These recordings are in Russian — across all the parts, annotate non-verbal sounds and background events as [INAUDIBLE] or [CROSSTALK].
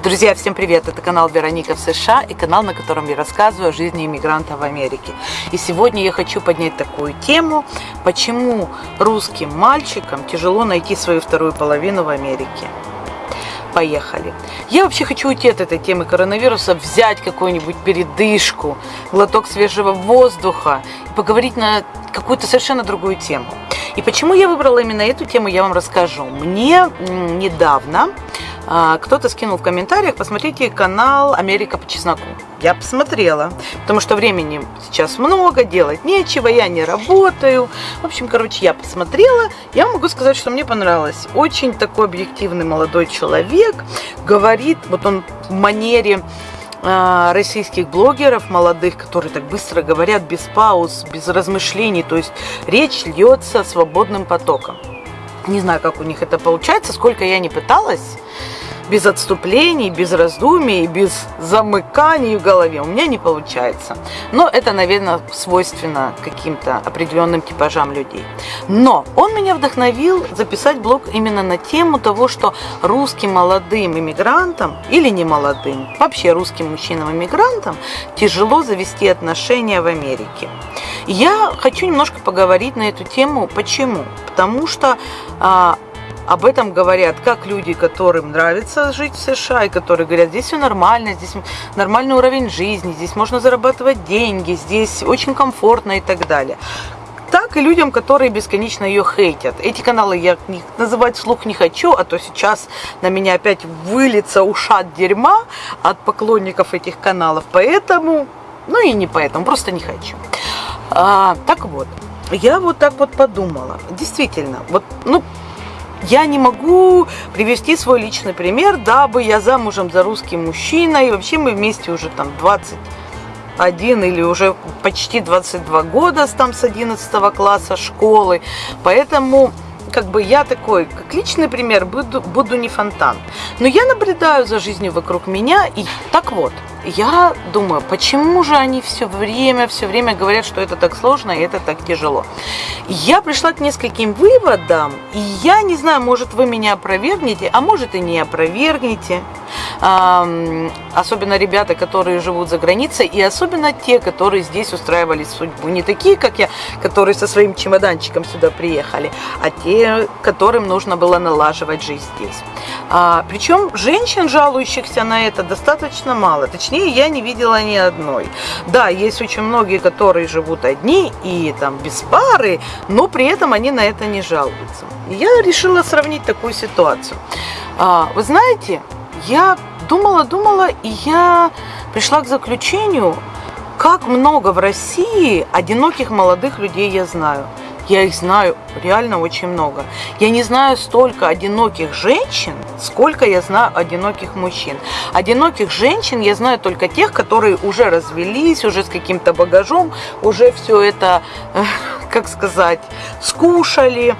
Друзья, всем привет! Это канал Вероника в США и канал, на котором я рассказываю о жизни иммигранта в Америке. И сегодня я хочу поднять такую тему, почему русским мальчикам тяжело найти свою вторую половину в Америке. Поехали. Я вообще хочу уйти от этой темы коронавируса, взять какую-нибудь передышку, глоток свежего воздуха поговорить на какую-то совершенно другую тему. И почему я выбрала именно эту тему, я вам расскажу. Мне недавно кто-то скинул в комментариях, посмотрите канал «Америка по чесноку». Я посмотрела, потому что времени сейчас много, делать нечего, я не работаю. В общем, короче, я посмотрела. Я могу сказать, что мне понравилось. Очень такой объективный молодой человек. Говорит, вот он в манере а, российских блогеров молодых, которые так быстро говорят, без пауз, без размышлений. То есть речь льется свободным потоком. Не знаю, как у них это получается, сколько я не пыталась без отступлений, без раздумий, без замыканий в голове. У меня не получается. Но это, наверное, свойственно каким-то определенным типажам людей. Но он меня вдохновил записать блог именно на тему того, что русским молодым иммигрантам или не молодым, вообще русским мужчинам-иммигрантам тяжело завести отношения в Америке. Я хочу немножко поговорить на эту тему. Почему? Потому что а, об этом говорят как люди, которым нравится жить в США, и которые говорят, здесь все нормально, здесь нормальный уровень жизни, здесь можно зарабатывать деньги, здесь очень комфортно и так далее так и людям, которые бесконечно ее хейтят. Эти каналы я называть вслух не хочу, а то сейчас на меня опять выльется ушат дерьма от поклонников этих каналов. Поэтому, ну и не поэтому, просто не хочу. А, так вот, я вот так вот подумала. Действительно, вот, ну, я не могу привести свой личный пример, дабы я замужем за русским мужчиной, вообще мы вместе уже там 21 или уже почти 22 года там с 11 класса школы, поэтому как бы я такой, как личный пример, буду, буду не фонтан. Но я наблюдаю за жизнью вокруг меня, и так вот, я думаю, почему же они все время, все время говорят, что это так сложно и это так тяжело. Я пришла к нескольким выводам, и я не знаю, может вы меня опровергнете, а может и не опровергнете. Особенно ребята, которые живут за границей, и особенно те, которые здесь устраивали судьбу. Не такие, как я, которые со своим чемоданчиком сюда приехали, а те, которым нужно было налаживать жизнь здесь. А, причем женщин, жалующихся на это, достаточно мало. Точнее, я не видела ни одной. Да, есть очень многие, которые живут одни и там без пары, но при этом они на это не жалуются. Я решила сравнить такую ситуацию. А, вы знаете, я думала, думала, и я пришла к заключению, как много в России одиноких молодых людей я знаю. Я их знаю реально очень много. Я не знаю столько одиноких женщин, сколько я знаю одиноких мужчин. Одиноких женщин я знаю только тех, которые уже развелись, уже с каким-то багажом, уже все это, э, как сказать, скушали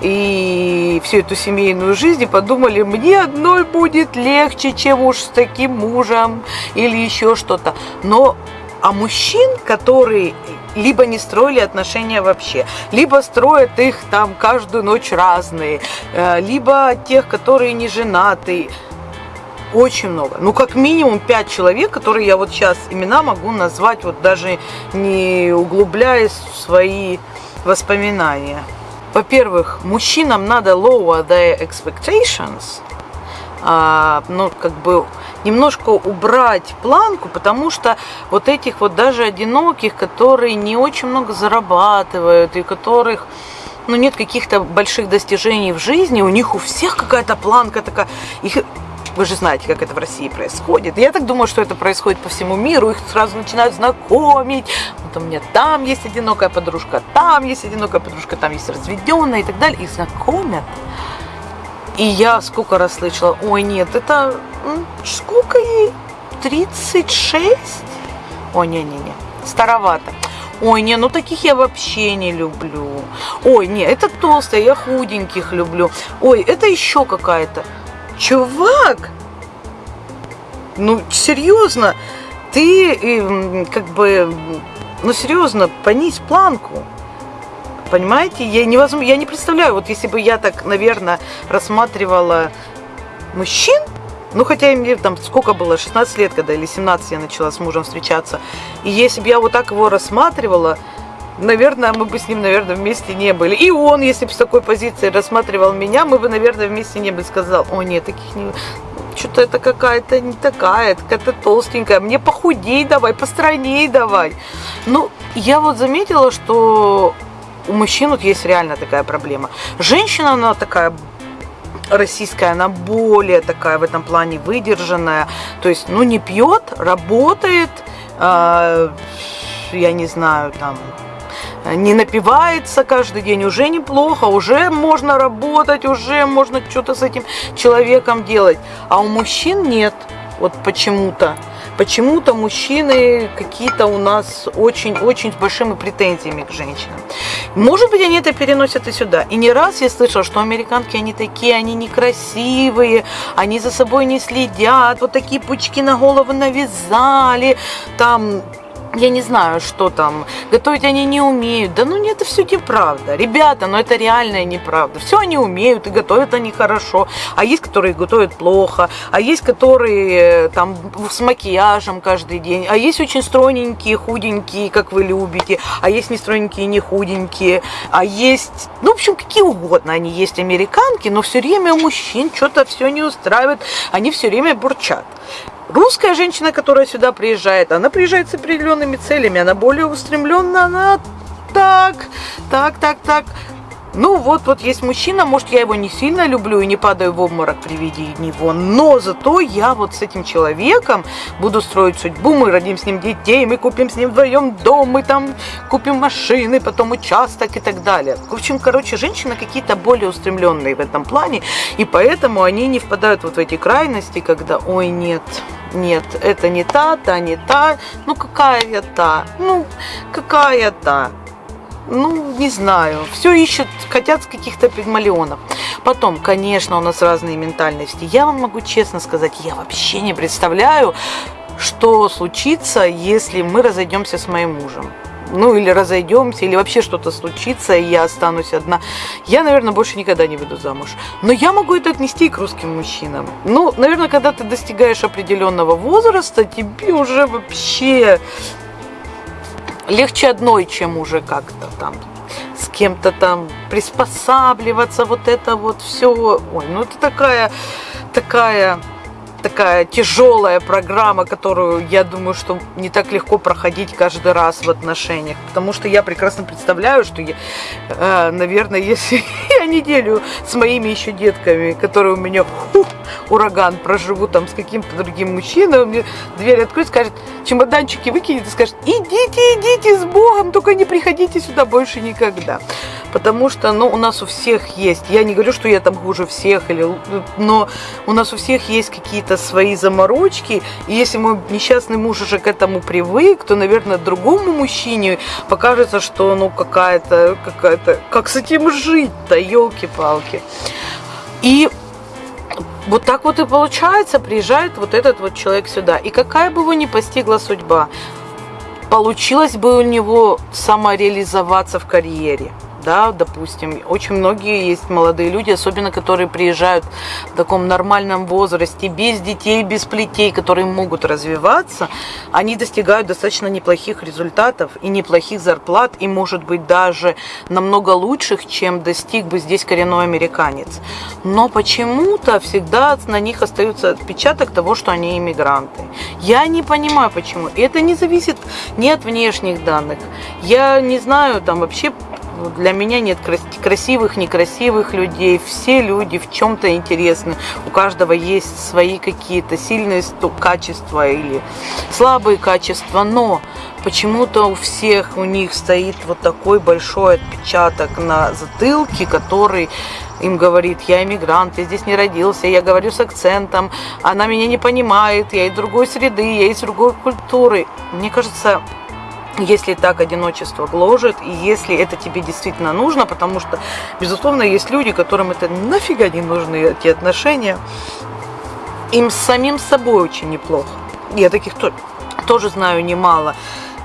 и всю эту семейную жизнь и подумали, мне одной будет легче, чем уж с таким мужем или еще что-то. Но а мужчин, которые либо не строили отношения вообще, либо строят их там каждую ночь разные, э, либо тех, которые не женаты. Очень много. Ну, как минимум пять человек, которые я вот сейчас имена могу назвать, вот даже не углубляясь в свои воспоминания. Во-первых, мужчинам надо lower their expectations, ну, как бы немножко убрать планку, потому что вот этих вот даже одиноких, которые не очень много зарабатывают и которых ну, нет каких-то больших достижений в жизни, у них у всех какая-то планка такая, их вы же знаете, как это в России происходит. Я так думаю, что это происходит по всему миру. Их сразу начинают знакомить. Вот у меня там есть одинокая подружка, там есть одинокая подружка, там есть разведенная и так далее. Их знакомят. И я сколько раз слышала, ой, нет, это сколько ей? 36? Ой, не-не-не, старовато. Ой, не, ну таких я вообще не люблю. Ой, не, это толстая, я худеньких люблю. Ой, это еще какая-то. Чувак, ну серьезно, ты как бы, ну серьезно, понизь планку. Понимаете, я, невозможно, я не представляю, вот если бы я так, наверное, рассматривала мужчин, Ну, хотя мне там сколько было, 16 лет, когда или 17 я начала с мужем встречаться. И если бы я вот так его рассматривала, наверное, мы бы с ним, наверное, вместе не были. И он, если бы с такой позиции рассматривал меня, мы бы, наверное, вместе не были. Сказал, о нет, таких не... Что-то это какая-то не такая, какая-то толстенькая. Мне похудей давай, постройней давай. Ну, я вот заметила, что у мужчин вот есть реально такая проблема. Женщина, она такая российская, она более такая в этом плане выдержанная. То есть, ну, не пьет, работает, э, я не знаю, там, не напивается каждый день, уже неплохо, уже можно работать, уже можно что-то с этим человеком делать. А у мужчин нет, вот почему-то. Почему-то мужчины какие-то у нас очень-очень с большими претензиями к женщинам. Может быть, они это переносят и сюда. И не раз я слышала, что американки, они такие, они некрасивые, они за собой не следят, вот такие пучки на голову навязали, там я не знаю, что там, готовить они не умеют. Да ну нет, это все неправда. Ребята, ну это реальная неправда. Все они умеют и готовят они хорошо. А есть, которые готовят плохо, а есть, которые э, там с макияжем каждый день, а есть очень стройненькие, худенькие, как вы любите, а есть не стройненькие, не худенькие, а есть, ну, в общем, какие угодно они есть американки, но все время мужчин что-то все не устраивает, они все время бурчат. Русская женщина, которая сюда приезжает, она приезжает с определенными целями, она более устремленна, она так, так, так, так. Ну вот, вот есть мужчина, может я его не сильно люблю и не падаю в обморок при виде него, но зато я вот с этим человеком буду строить судьбу, мы родим с ним детей, мы купим с ним вдвоем дом, мы там купим машины, потом участок и так далее. В общем, короче, женщины какие-то более устремленные в этом плане, и поэтому они не впадают вот в эти крайности, когда, ой, нет, нет, это не та, та не та, ну какая я та, ну какая та ну, не знаю, все ищут, хотят с каких-то пигмалионов. Потом, конечно, у нас разные ментальности. Я вам могу честно сказать, я вообще не представляю, что случится, если мы разойдемся с моим мужем. Ну, или разойдемся, или вообще что-то случится, и я останусь одна. Я, наверное, больше никогда не выйду замуж. Но я могу это отнести и к русским мужчинам. Ну, наверное, когда ты достигаешь определенного возраста, тебе уже вообще легче одной, чем уже как-то там с кем-то там приспосабливаться, вот это вот все. Ой, ну это такая, такая такая тяжелая программа, которую, я думаю, что не так легко проходить каждый раз в отношениях. Потому что я прекрасно представляю, что я, э, наверное, если [LAUGHS] я неделю с моими еще детками, которые у меня фу, ураган, проживу там с каким-то другим мужчиной, он мне дверь откроет, скажет, чемоданчики выкинет и скажет, идите, идите с Богом, только не приходите сюда больше никогда потому что, ну, у нас у всех есть, я не говорю, что я там хуже всех, или, но у нас у всех есть какие-то свои заморочки, и если мой несчастный муж уже к этому привык, то, наверное, другому мужчине покажется, что, ну, какая-то, какая-то, как с этим жить-то, елки-палки. И вот так вот и получается, приезжает вот этот вот человек сюда. И какая бы его ни постигла судьба, получилось бы у него самореализоваться в карьере да, допустим, очень многие есть молодые люди, особенно которые приезжают в таком нормальном возрасте, без детей, без плетей, которые могут развиваться, они достигают достаточно неплохих результатов и неплохих зарплат, и, может быть, даже намного лучших, чем достиг бы здесь коренной американец. Но почему-то всегда на них остается отпечаток того, что они иммигранты. Я не понимаю, почему. Это не зависит ни от внешних данных. Я не знаю, там вообще для меня нет красивых, некрасивых людей. Все люди в чем-то интересны. У каждого есть свои какие-то сильные качества или слабые качества. Но почему-то у всех у них стоит вот такой большой отпечаток на затылке, который им говорит, я иммигрант, я здесь не родился, я говорю с акцентом, она меня не понимает, я из другой среды, я из другой культуры. Мне кажется, если так одиночество гложет, и если это тебе действительно нужно, потому что, безусловно, есть люди, которым это нафига не нужны, эти отношения, им самим собой очень неплохо. Я таких то, тоже знаю немало.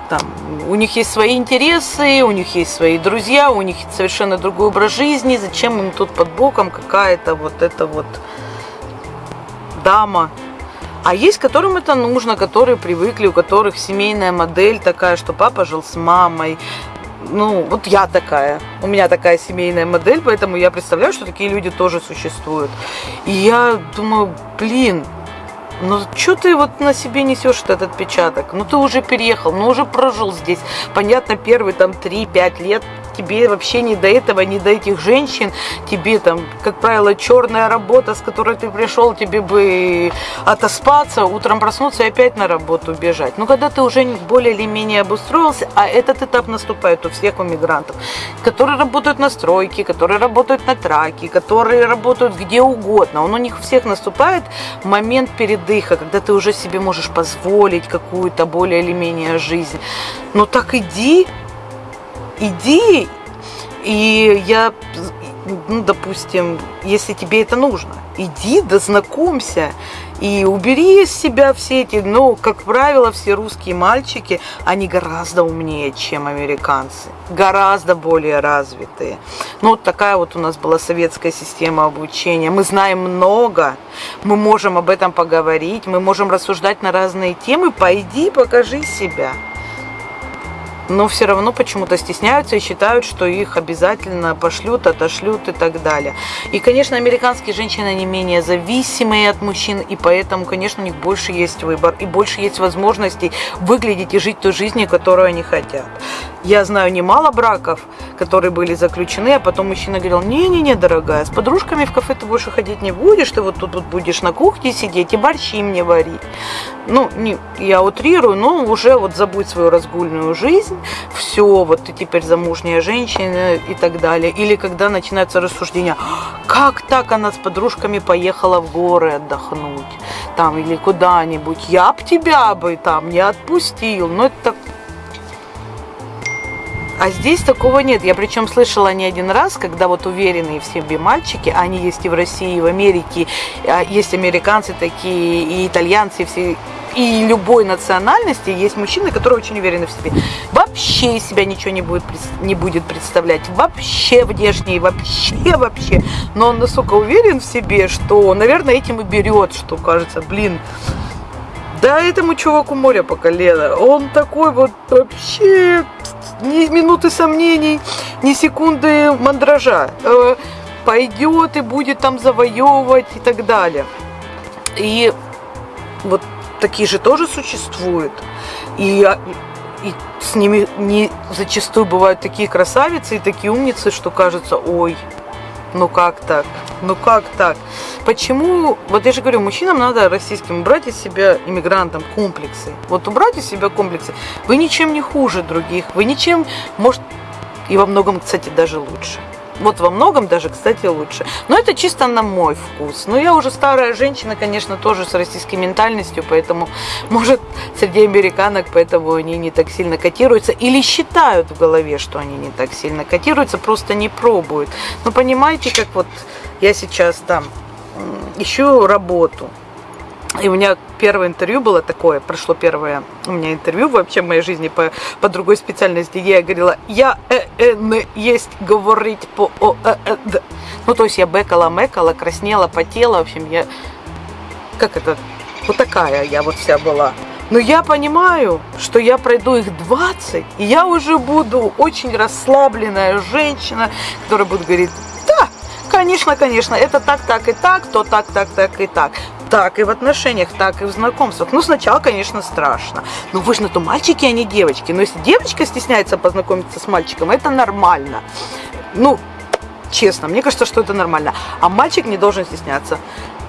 Там, у них есть свои интересы, у них есть свои друзья, у них совершенно другой образ жизни, зачем им тут под боком какая-то вот это вот дама. А есть, которым это нужно, которые привыкли, у которых семейная модель такая, что папа жил с мамой, ну, вот я такая, у меня такая семейная модель, поэтому я представляю, что такие люди тоже существуют. И я думаю, блин, ну что ты вот на себе несешь этот отпечаток? Ну ты уже переехал, ну уже прожил здесь. Понятно, первые там 3-5 лет тебе вообще не до этого, не до этих женщин, тебе там, как правило, черная работа, с которой ты пришел, тебе бы отоспаться, утром проснуться и опять на работу бежать. Но когда ты уже более или менее обустроился, а этот этап наступает у всех у мигрантов, которые работают на стройке, которые работают на траке, которые работают где угодно, он у них всех наступает момент передыха, когда ты уже себе можешь позволить какую-то более или менее жизнь. Но так иди, иди, и я, ну, допустим, если тебе это нужно, иди, да знакомься, и убери из себя все эти, ну, как правило, все русские мальчики, они гораздо умнее, чем американцы, гораздо более развитые. Ну, вот такая вот у нас была советская система обучения. Мы знаем много, мы можем об этом поговорить, мы можем рассуждать на разные темы. Пойди, покажи себя но все равно почему-то стесняются и считают, что их обязательно пошлют, отошлют и так далее. И, конечно, американские женщины не менее зависимые от мужчин, и поэтому, конечно, у них больше есть выбор и больше есть возможностей выглядеть и жить той жизнью, которую они хотят. Я знаю немало браков, которые были заключены, а потом мужчина говорил, не-не-не, дорогая, с подружками в кафе ты больше ходить не будешь, ты вот тут вот будешь на кухне сидеть и борщи мне варить. Ну, не, я утрирую, но уже вот забудь свою разгульную жизнь, все, вот ты теперь замужняя женщина и так далее. Или когда начинаются рассуждения, как так она с подружками поехала в горы отдохнуть, там, или куда-нибудь, я б тебя бы там не отпустил. Ну, это а здесь такого нет. Я причем слышала не один раз, когда вот уверенные в себе мальчики, они есть и в России, и в Америке, а есть американцы такие, и итальянцы, все, и любой национальности есть мужчины, которые очень уверены в себе. Вообще из себя ничего не будет, не будет представлять. Вообще внешне, вообще, вообще. Но он настолько уверен в себе, что, наверное, этим и берет, что кажется, блин, да этому чуваку море по колено. Он такой вот вообще ни минуты сомнений, ни секунды мандража. Э, пойдет и будет там завоевывать и так далее. И вот такие же тоже существуют. И, а, и с ними не зачастую бывают такие красавицы и такие умницы, что кажется, ой, ну как так? Ну как так? Почему, вот я же говорю, мужчинам надо российским убрать из себя, иммигрантам, комплексы. Вот убрать из себя комплексы. Вы ничем не хуже других, вы ничем, может, и во многом, кстати, даже лучше. Вот во многом даже, кстати, лучше. Но это чисто на мой вкус. Но я уже старая женщина, конечно, тоже с российской ментальностью, поэтому, [LAUGHS] может, среди американок, поэтому они не так сильно котируются. Или считают в голове, что они не так сильно котируются, просто не пробуют. Но понимаете, как вот я сейчас там ищу работу. И у меня первое интервью было такое, прошло первое у меня интервью вообще в моей жизни по, по другой специальности, где я говорила, я э, э, не есть говорить по о, э, э, д. Ну, то есть я бекала, мекала, краснела, потела, в общем, я, как это, вот такая я вот вся была. Но я понимаю, что я пройду их 20, и я уже буду очень расслабленная женщина, которая будет говорить, конечно, конечно, это так, так и так, то так, так, так и так. Так и в отношениях, так и в знакомствах. Ну, сначала, конечно, страшно. Но вы же на то мальчики, а не девочки. Но если девочка стесняется познакомиться с мальчиком, это нормально. Ну, честно, мне кажется, что это нормально. А мальчик не должен стесняться.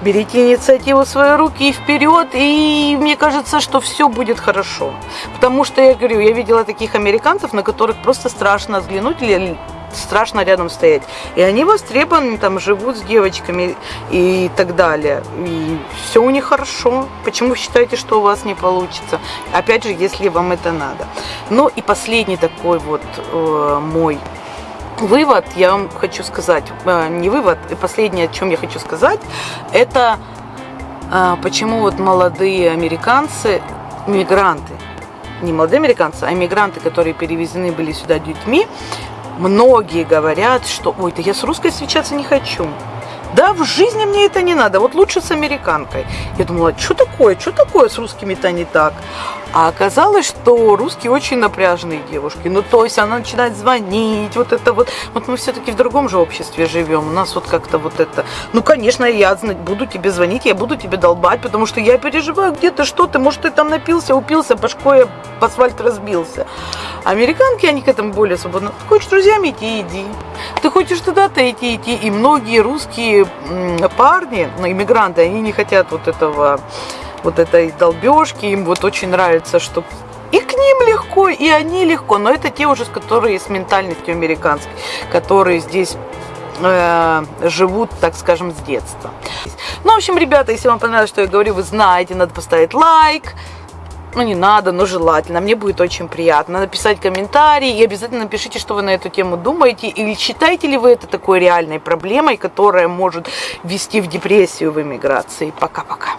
Берите инициативу в свои руки и вперед, и мне кажется, что все будет хорошо. Потому что, я говорю, я видела таких американцев, на которых просто страшно взглянуть или страшно рядом стоять. И они востребованы, там живут с девочками и так далее. И все у них хорошо. Почему считаете, что у вас не получится? Опять же, если вам это надо. Ну и последний такой вот э, мой вывод, я вам хочу сказать, э, не вывод, и последнее, о чем я хочу сказать, это э, почему вот молодые американцы, мигранты, не молодые американцы, а мигранты, которые перевезены были сюда детьми, многие говорят, что ой, да я с русской встречаться не хочу. Да, в жизни мне это не надо, вот лучше с американкой. Я думала, что такое, что такое с русскими-то не так? А оказалось, что русские очень напряженные девушки. Ну, то есть она начинает звонить, вот это вот. Вот мы все-таки в другом же обществе живем. У нас вот как-то вот это. Ну, конечно, я буду тебе звонить, я буду тебе долбать, потому что я переживаю, где ты, что ты, может, ты там напился, упился, башкой об асфальт разбился. Американки, они к этому более свободны. Ты хочешь с друзьями идти, иди. Ты хочешь туда-то идти, идти. И многие русские парни, ну, иммигранты, они не хотят вот этого вот этой долбежки, им вот очень нравится, что и к ним легко, и они легко, но это те уже, которые с ментальностью американской, которые здесь э, живут, так скажем, с детства. Ну, в общем, ребята, если вам понравилось, что я говорю, вы знаете, надо поставить лайк, ну, не надо, но желательно. Мне будет очень приятно написать комментарий и обязательно напишите, что вы на эту тему думаете. Или считаете ли вы это такой реальной проблемой, которая может вести в депрессию в эмиграции. Пока-пока.